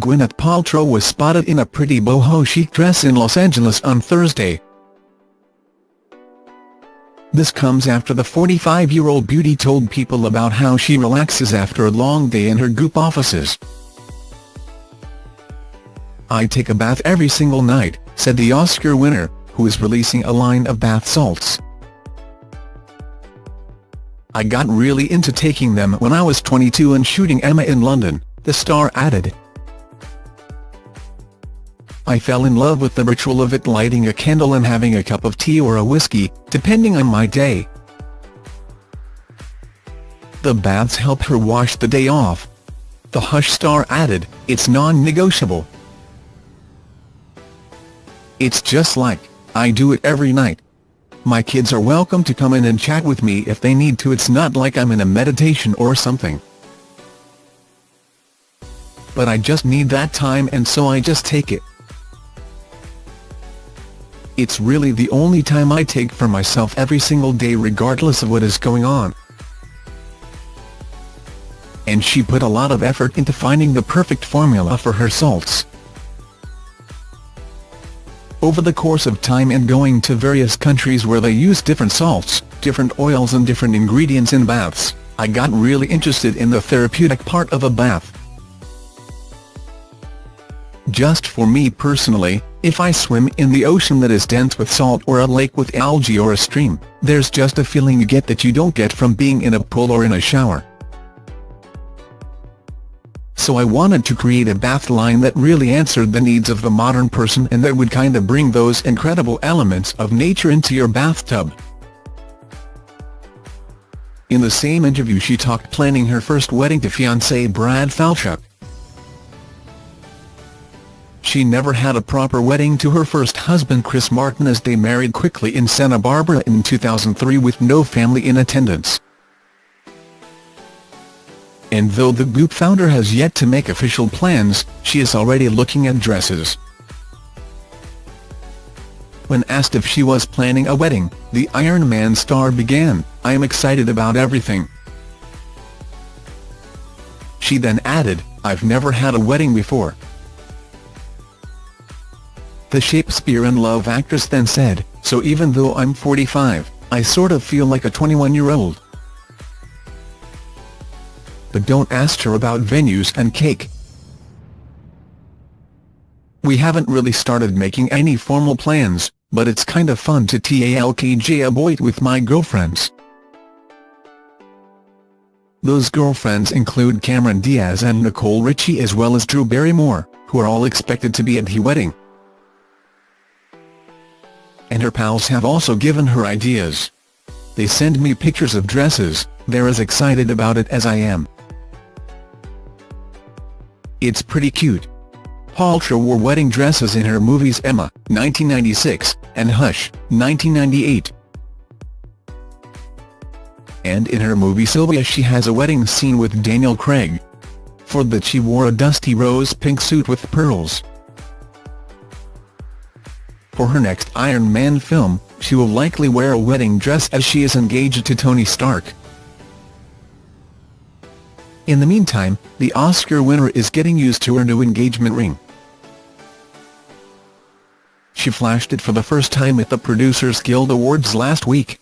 Gwyneth Paltrow was spotted in a pretty boho chic dress in Los Angeles on Thursday. This comes after the 45-year-old beauty told People about how she relaxes after a long day in her Goop offices. I take a bath every single night, said the Oscar winner, who is releasing a line of bath salts. I got really into taking them when I was 22 and shooting Emma in London, the star added. I fell in love with the ritual of it lighting a candle and having a cup of tea or a whiskey, depending on my day. The baths help her wash the day off. The Hush star added, it's non-negotiable. It's just like, I do it every night. My kids are welcome to come in and chat with me if they need to it's not like I'm in a meditation or something. But I just need that time and so I just take it. It's really the only time I take for myself every single day regardless of what is going on. And she put a lot of effort into finding the perfect formula for her salts. Over the course of time and going to various countries where they use different salts, different oils and different ingredients in baths, I got really interested in the therapeutic part of a bath. Just for me personally, if I swim in the ocean that is dense with salt or a lake with algae or a stream, there's just a feeling you get that you don't get from being in a pool or in a shower so I wanted to create a bath line that really answered the needs of the modern person and that would kinda bring those incredible elements of nature into your bathtub. In the same interview she talked planning her first wedding to fiancé Brad Falchuk. She never had a proper wedding to her first husband Chris Martin as they married quickly in Santa Barbara in 2003 with no family in attendance and though the Goop founder has yet to make official plans, she is already looking at dresses. When asked if she was planning a wedding, the Iron Man star began, I am excited about everything. She then added, I've never had a wedding before. The Shakespeare in Love actress then said, so even though I'm 45, I sort of feel like a 21-year-old but don't ask her about venues and cake. We haven't really started making any formal plans, but it's kind of fun to talkj about with my girlfriends. Those girlfriends include Cameron Diaz and Nicole Richie as well as Drew Barrymore, who are all expected to be at the wedding. And her pals have also given her ideas. They send me pictures of dresses, they're as excited about it as I am. It's pretty cute. Paltrow wore wedding dresses in her movies Emma, 1996, and Hush, 1998. And in her movie Sylvia she has a wedding scene with Daniel Craig. For that she wore a dusty rose pink suit with pearls. For her next Iron Man film, she will likely wear a wedding dress as she is engaged to Tony Stark. In the meantime, the Oscar winner is getting used to her new engagement ring. She flashed it for the first time at the Producers Guild Awards last week.